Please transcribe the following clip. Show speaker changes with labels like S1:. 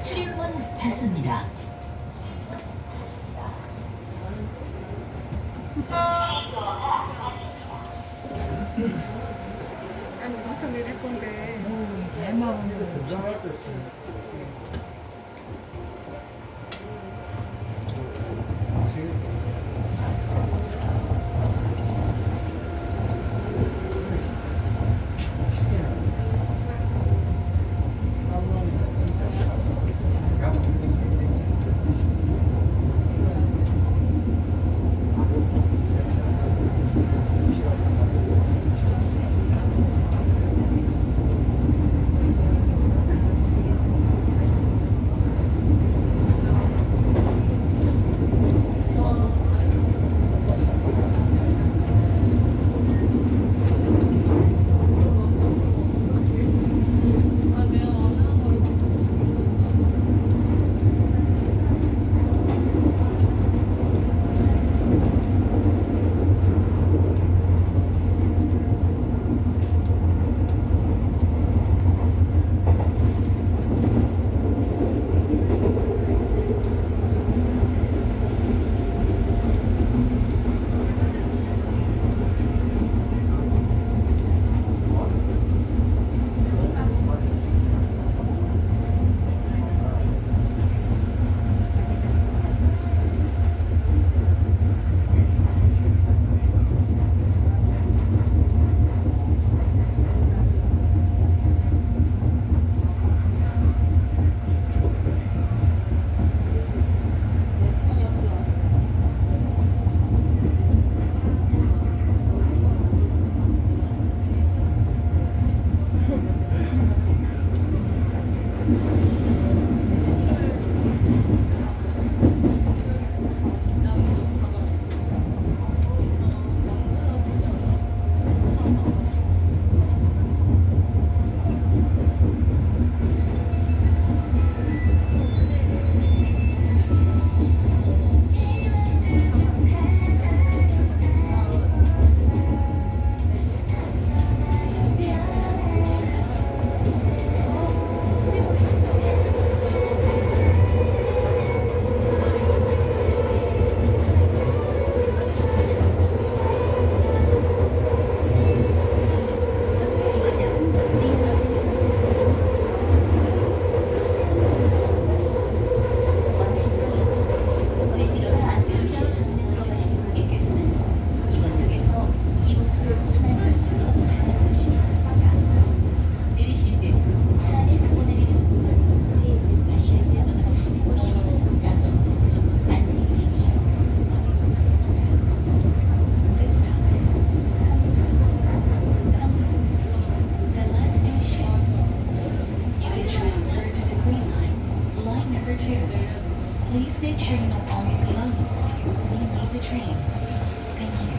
S1: 출입문 닫습니다. 아니, 무슨 내릴 건데. 음, 100만 원이고 チ
S2: ャ。
S1: Make sure you have all your belongings with you when you
S2: leave the
S1: train. Thank you.